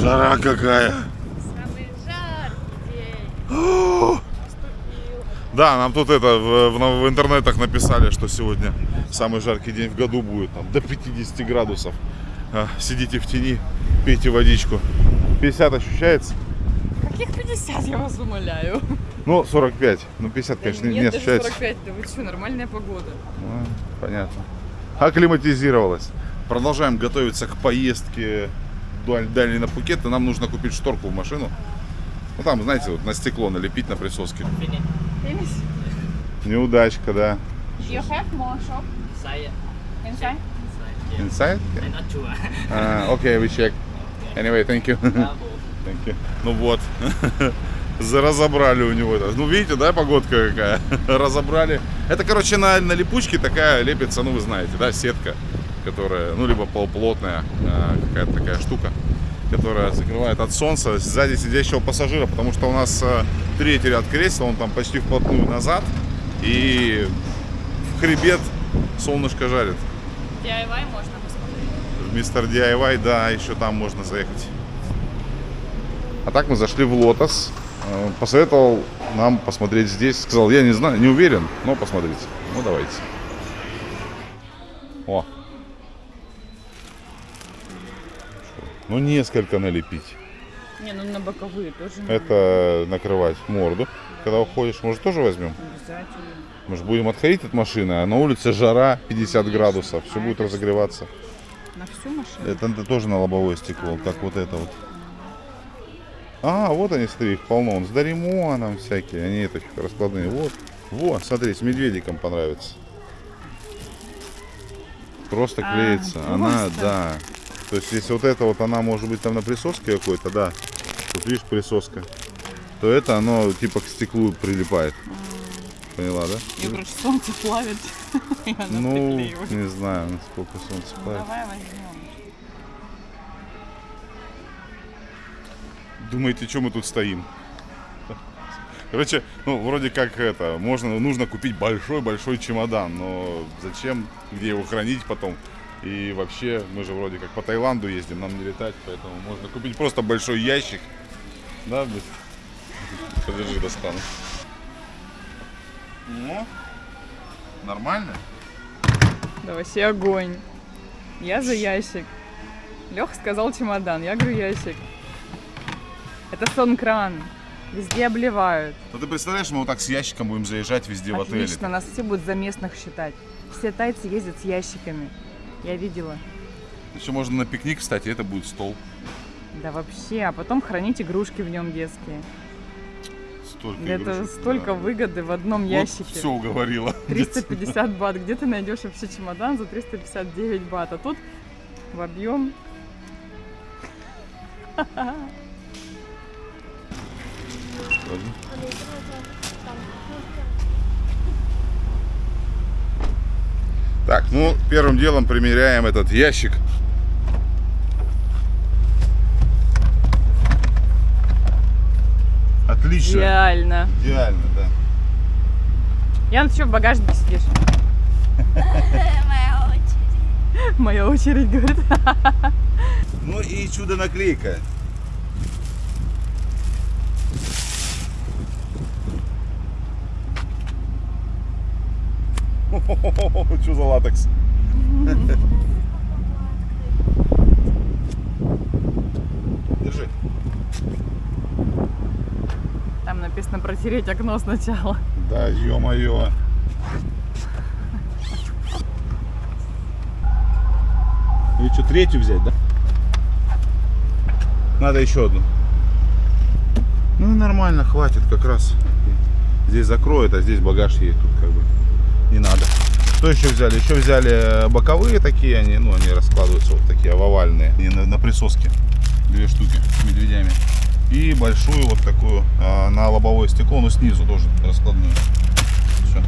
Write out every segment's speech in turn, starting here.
Жара какая. Самый жаркий день. Да, нам тут это в, в- в интернетах написали, что сегодня самый жаркий день в году будет, там, до 50 градусов. А, Сидите в тени, пейте водичку. 50 ощущается? Каких 50, я вас умоляю? Ну, 45. Ну, 50, конечно, не, Нет, даже ощущается. 45, да вы что, нормальная погода. Ну, понятно. Акклиматизировалась. Продолжаем готовиться к поездке даль- дальней на Пукет. И нам нужно купить шторку в машину. Ну, там, знаете, вот на стекло налепить на присоске. Неудачка, да. You have more shop Saya, inside? Inside? I'm not sure. Uh, okay, we check. Anyway, thank you. Thank you. Ну вот. Разобрали у него это. Ну, видите, да, погодка какая? Разобрали. Это, короче, на, на липучке такая лепится, ну, вы знаете, да, сетка, которая, ну, либо полуплотная а, какая-то такая штука, которая закрывает от солнца сзади сидящего пассажира, потому что у нас а, третий ряд кресел, он там почти вплотную назад, и в хребет солнышко жарит. DIY можно Мистер DIY, да, еще там можно заехать. А так мы зашли в Лотос. Э, Посоветовал нам посмотреть здесь. Сказал, я не знаю, не уверен, но посмотрите. Ну, давайте. О. Ну, несколько налепить. Не, ну на боковые тоже надо. Это накрывать морду. Когда уходишь, может, тоже возьмем? Обязательно. Мы же будем отходить от машины, а на улице жара 50 градусов. Все будет разогреваться. На всю машину? Это, это тоже на лобовое стекло, как вот это вот. А, вот они, смотри, их полно. Он с Даримоном всякие, они это раскладные. Вот, вот, смотри, с медведиком понравится. Просто А, клеится. Она, просто? да. То есть, если вот это вот, она может быть там на присоске какой-то, да. Тут видишь присоска. То это оно типа к стеклу прилипает. Поняла, да? Ее, короче, солнце плавит. и она Ну, приклеивает. не знаю, насколько солнце Ну, плавит. давай возьмем. Думаете, что мы тут стоим? Короче, ну, вроде как это, можно, нужно купить большой-большой чемодан, но зачем, где его хранить потом? И вообще, мы же вроде как по Таиланду ездим, нам не летать, поэтому можно купить просто большой ящик. Да? Подержи, достану. Ну, нормально? Да вообще огонь. Я за ящик. Лех сказал чемодан, я говорю ящик. Это сон-кран. Везде обливают. Ну ты представляешь, мы вот так с ящиком будем заезжать везде в отеле. Отлично, нас все будут за местных считать. Все тайцы ездят с ящиками. Я видела. Еще можно на пикник, кстати, это будет стол. Да вообще, а потом хранить игрушки в нем детские. Столько Это игрушек, столько да. выгоды в одном Вот ящике. все уговорила. 350 бат. Где ты найдешь вообще чемодан за 359 бат? А тут в объем. Так, ну, первым делом примеряем этот ящик. Отлично. Идеально. Идеально, да. Ян, ты что в багажнике сидишь? Моя очередь. Моя очередь, говорит. Ну и чудо-наклейка. Что за латекс? Держи. Там написано протереть окно сначала. Да, ё-моё. И что, третью взять, да? Надо еще одну. Ну, нормально, хватит как раз. Здесь закроет, а здесь багаж ей тут как бы не надо. Что еще взяли? Еще взяли э, боковые такие, они, ну, они раскладываются вот такие овальные. Они на, на присоске. Две штуки медведями. И большую вот такую а, на лобовое стекло, но снизу тоже раскладную. Все.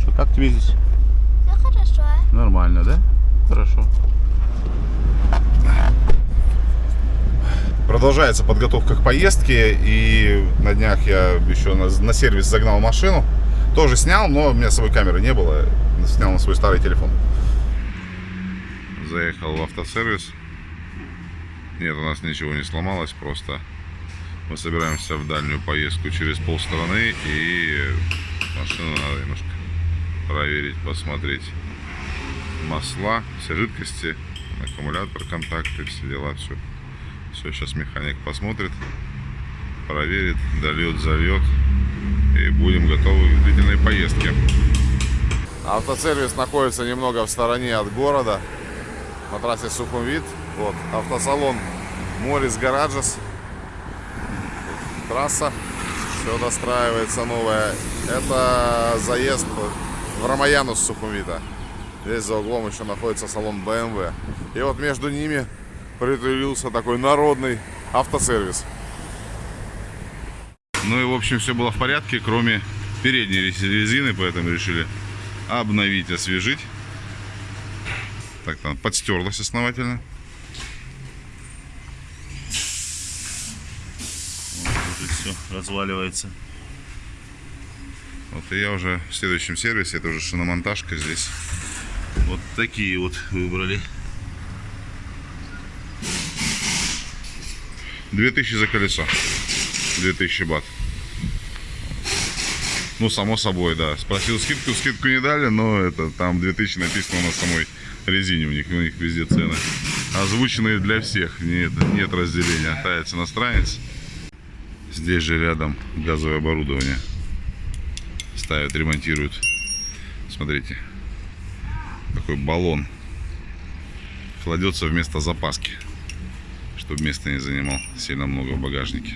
Что, как тебе здесь? Ну хорошо. Нормально, да? Хорошо. Продолжается подготовка к поездке. И на днях я еще на, на сервис загнал машину. Тоже снял, но у меня с собой камеры не было. Снял на свой старый телефон. Заехал в автосервис. Нет, у нас ничего не сломалось, просто мы собираемся в дальнюю поездку через полстраны и машину надо немножко проверить, посмотреть масла, все жидкости, аккумулятор, контакты, все дела, все. Все, сейчас механик посмотрит, проверит, дольет, зальет и будем готовы к длительной поездке. Автосервис находится немного в стороне от города, на трассе Сухумвит. Вот, автосалон Морис Гараджес. Трасса, все достраивается новая. Это заезд в Рамаяну с Сухумвита. Здесь за углом еще находится салон BMW. И вот между ними притулился такой народный автосервис. Ну и в общем все было в порядке, кроме передней резины, поэтому решили обновить, освежить. Так там подстерлась основательно. Уже все разваливается. Вот и я уже в следующем сервисе, это уже шиномонтажка здесь. Вот такие вот выбрали. 2000 за колесо. 2000 бат. Ну, само собой, да. Спросил скидку, скидку не дали, но это там 2000 написано на самой резине у них, у них везде цены. Озвученные для всех, нет, нет разделения. Тается иностранец. Здесь же рядом газовое оборудование. Ставят, ремонтируют. Смотрите. Такой баллон. Кладется вместо запаски. Чтобы место не занимал сильно много в багажнике.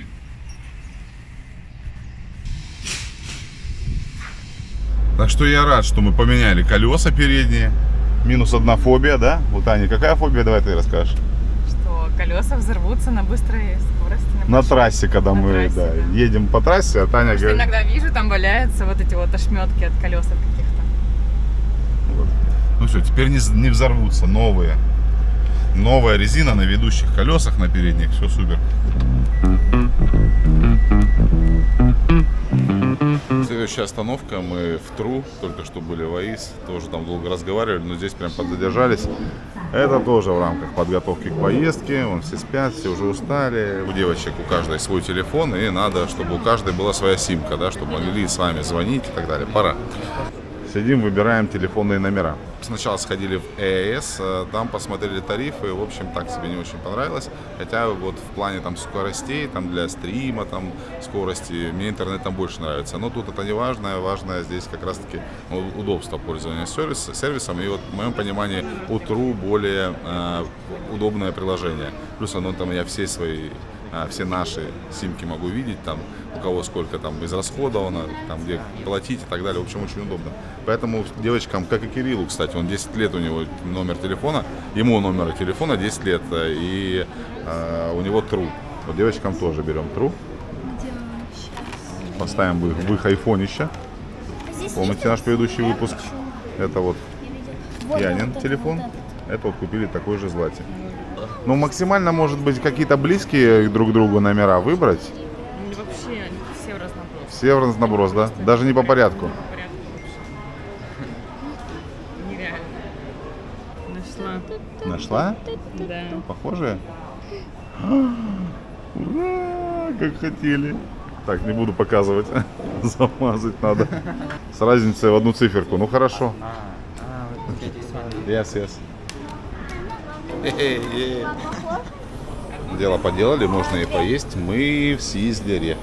Так что я рад, что мы поменяли колеса передние. Минус одна фобия, да? Вот, Аня, какая фобия? Давай ты расскажешь. Что колеса взорвутся на быстрой скорости. На трассе, когда На мы трассе, да, да. едем по трассе, а Таня Потому что говорит... иногда вижу, там валяются вот эти вот ошметки от колес от каких-то. Ну все, теперь не, не взорвутся новые. Новая резина на ведущих колесах, на передних, все супер. Следующая остановка, мы в Тру, только что были в АИС, тоже там долго разговаривали, но здесь прям подзадержались. Это тоже в рамках подготовки к поездке, вон все спят, все уже устали. У девочек у каждой свой телефон, и надо, чтобы у каждой была своя симка, да, чтобы могли с вами звонить и так далее. Пора. Сидим, выбираем телефонные номера. Сначала сходили в ЭЭС, э, там посмотрели тарифы, в общем, так себе не очень понравилось. Хотя вот в плане там скоростей, там для стрима, там скорости, мне интернет там больше нравится. Но тут это не важно, важное здесь как раз-таки удобство пользования сервис, сервисом. И вот в моем понимании у True более э, удобное приложение. Плюс оно там я все свои все наши симки могу видеть, там, у кого сколько там израсходовано, там, где платить и так далее. В общем, очень удобно. Поэтому девочкам, как и Кириллу, кстати, он 10 лет у него номер телефона, ему номер телефона 10 лет, э, и э, у него true. Вот девочкам тоже берем true. Поставим в их, в их айфонище. Помните наш предыдущий выпуск? Это вот Янин телефон. Это вот купили такой же злате. Ну, максимально, может быть, какие-то близкие друг к другу номера выбрать. Ну, вообще все в разноброс. Все в разноброс, да? Даже не по порядку. По порядку вообще. Нереально. Нашла. Нашла? Да. Похожие? Ура! Как хотели. Так, не буду показывать. Замазать надо. С разницей в одну циферку. Ну, хорошо. Yes, yes. Дело поделали, можно и поесть. Мы в Сизлере.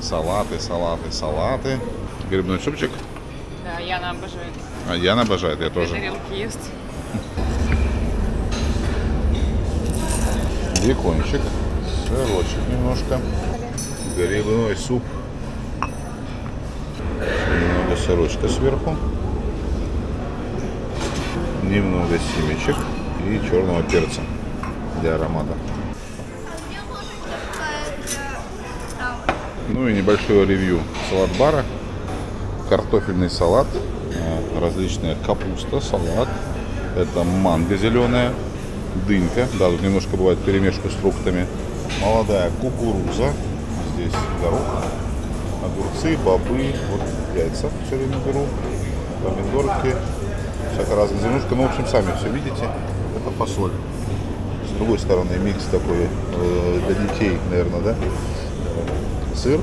Салаты, салаты, салаты. Грибной супчик. Да, Яна обожает. А Яна обожает, я тоже. Тарелки есть. Бекончик, сырочек немножко, грибной суп, немного сырочка сверху, немного семечек и черного перца для аромата. Ну и небольшое ревью салат-бара, картофельный салат, э, различная капуста, салат, это манго зеленая, дынька. Да, тут немножко бывает перемешка с фруктами. Молодая кукуруза. Здесь горох, огурцы, бобы. Вот яйца все время беру. Помидорки. Всякая разная зернушка. Ну, в общем, сами все видите. Это фасоль. С другой стороны микс такой э, для детей, наверное, да? Сыр,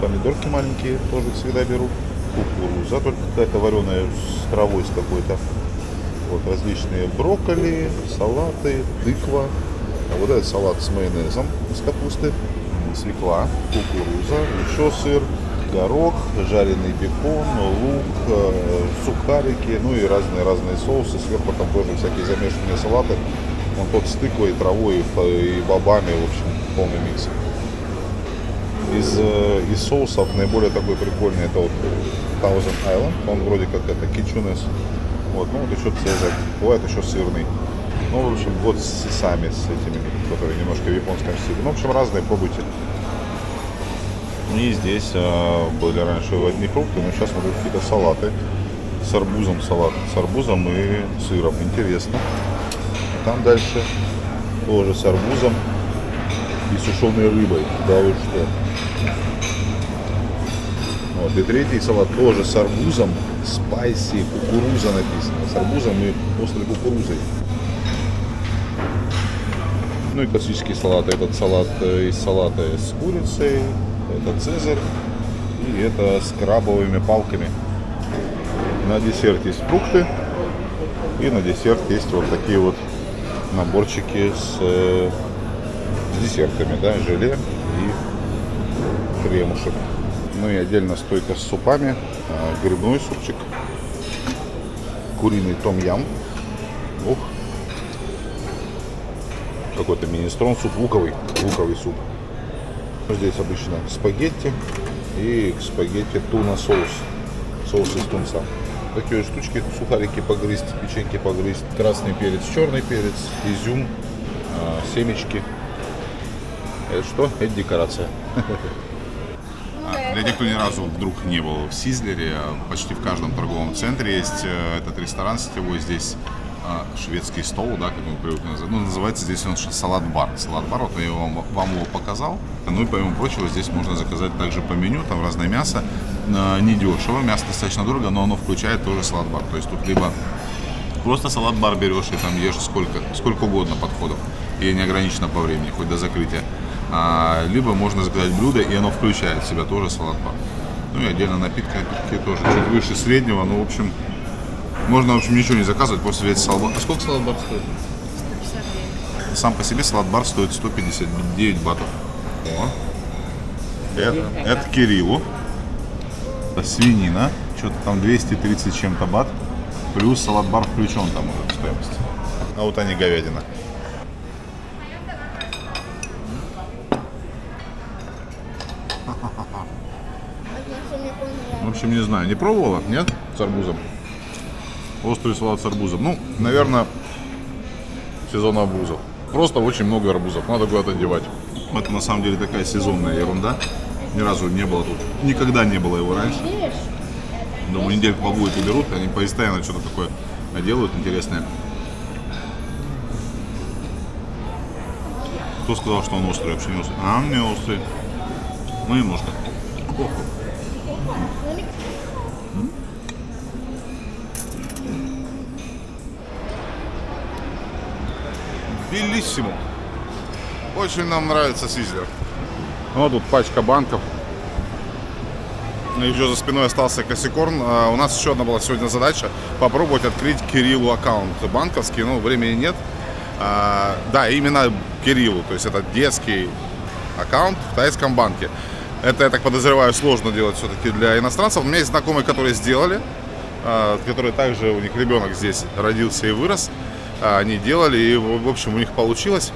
помидорки маленькие тоже всегда беру. Кукуруза, только какая-то вареная с травой с какой-то. Вот различные брокколи, салаты, тыква. А вот этот салат с майонезом из капусты, свекла, кукуруза, еще сыр, горох, жареный бекон, лук, э, сухарики, ну и разные-разные соусы. Сверху там тоже всякие замешанные салаты. Он тот с тыквой, травой и бобами, в общем, полный микс. Из, э, из соусов наиболее такой прикольный это вот Thousand Island. Он вроде как это кичунес. Вот, ну вот еще цезарь. Бывает еще сырный. Ну, в общем, вот с сами с этими, которые немножко в японском стиле. Ну, в общем, разные, пробуйте. И здесь а, были раньше одни фрукты, но сейчас смотрю какие-то салаты. С арбузом салат. С арбузом и сыром. Интересно. Там дальше тоже с арбузом и сушеной рыбой. Да вы что? Вот, и третий салат тоже с арбузом, спайси, кукуруза написано. С арбузом и острой кукурузой. Ну и классический салат. Этот салат э, из салата с курицей, это цезарь и это с крабовыми палками. На десерт есть фрукты. И на десерт есть вот такие вот наборчики с, э, с десертами, да, желе и кремушек. Ну и отдельно стойка с супами, а, грибной супчик, куриный том-ям, ух, какой-то министрон суп, луковый, луковый суп. Здесь обычно спагетти и к спагетти туна соус, соус из тунца. Такие штучки, сухарики погрызть, печеньки погрызть, красный перец, черный перец, изюм, а, семечки. Это что? Это декорация. А, Для тех, кто ни разу вдруг не был в Сизлере, а, почти в каждом торговом центре есть э, этот ресторан сетевой. Здесь шведский стол, да, как мы привыкли называть. Ну, называется здесь он салат-бар. Салат-бар, вот я вам, вам его показал. Ну и помимо прочего, здесь можно заказать также по меню, там разное мясо. А, Недешево, мясо достаточно дорого, но оно включает тоже салат-бар. То есть тут либо Просто салат-бар берешь и там ешь сколько, сколько угодно подходов. И не ограничено по времени, хоть до закрытия. А, либо можно заказать блюдо, и оно включает в себя тоже салат-бар. Ну и отдельно напитки, напитки тоже чуть выше среднего. Ну, в общем, можно, в общем, ничего не заказывать, просто взять салат А сколько салат-бар стоит? Сам по себе салат-бар стоит 159 батов. О. Это, это Кириллу. Это свинина. Что-то там 230 с чем-то бат. Плюс салат-бар включен там уже в стоимость. А вот они говядина. В общем, не знаю, не пробовала? Нет? С арбузом. Острый салат с арбузом. Ну, наверное, сезон арбузов. Просто очень много арбузов. Надо куда-то девать. Это на самом деле такая сезонная ерунда. Ни разу не было тут. Никогда не было его раньше. Думаю, недельку побудет и берут. Они постоянно что-то такое делают интересное. Кто сказал, что он острый? Вообще не острый. А, он не острый. Ну, немножко. Белиссимо. Очень нам нравится Сизлер. Вот тут пачка банков. Ну, Еще за спиной остался косякорн. А, У нас еще одна была сегодня задача попробовать открыть Кириллу аккаунт банковский, но времени нет. А, Да, именно Кириллу, то есть это детский аккаунт в тайском банке. Это, я так подозреваю, сложно делать все-таки для иностранцев. У меня есть знакомые, которые сделали, а, которые также, у них ребенок здесь родился и вырос. А, Они делали, и, в общем, у них получилось.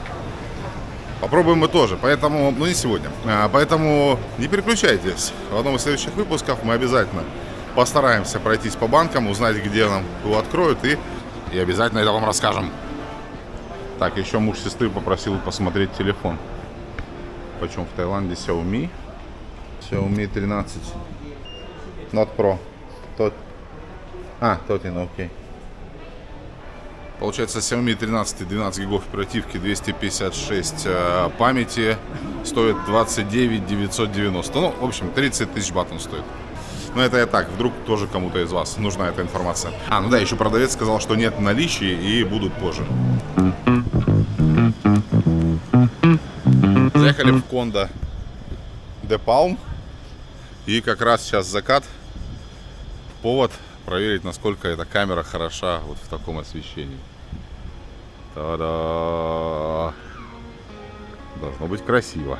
Попробуем мы тоже, поэтому, ну не сегодня. А, Поэтому не переключайтесь. В одном из следующих выпусков мы обязательно постараемся пройтись по банкам, узнать, где нам его откроют, и, и обязательно это вам расскажем. Так, еще муж сестры попросил посмотреть телефон. Почем в Таиланде Xiaomi? Xiaomi 13. Not Pro. Тот... А, тот, окей. Получается, Xiaomi 13 12 гигов оперативки, 256 э, памяти, стоит 29 990. Ну, в общем, 30 тысяч бат он стоит. Но это я так, вдруг тоже кому-то из вас нужна эта информация. А, ну да, еще продавец сказал, что нет в наличии и будут позже. Заехали в Кондо Де Палм. И как раз сейчас закат. Повод проверить, насколько эта камера хороша вот в таком освещении. Та-да! Должно быть красиво.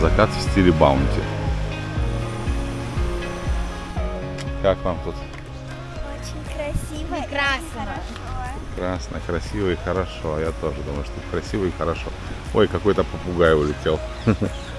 Закат в стиле баунти. Как вам тут? Очень красиво. Прекрасно. Прекрасно, красиво и хорошо. Я тоже думаю, что красиво и хорошо. Ой, какой-то попугай улетел.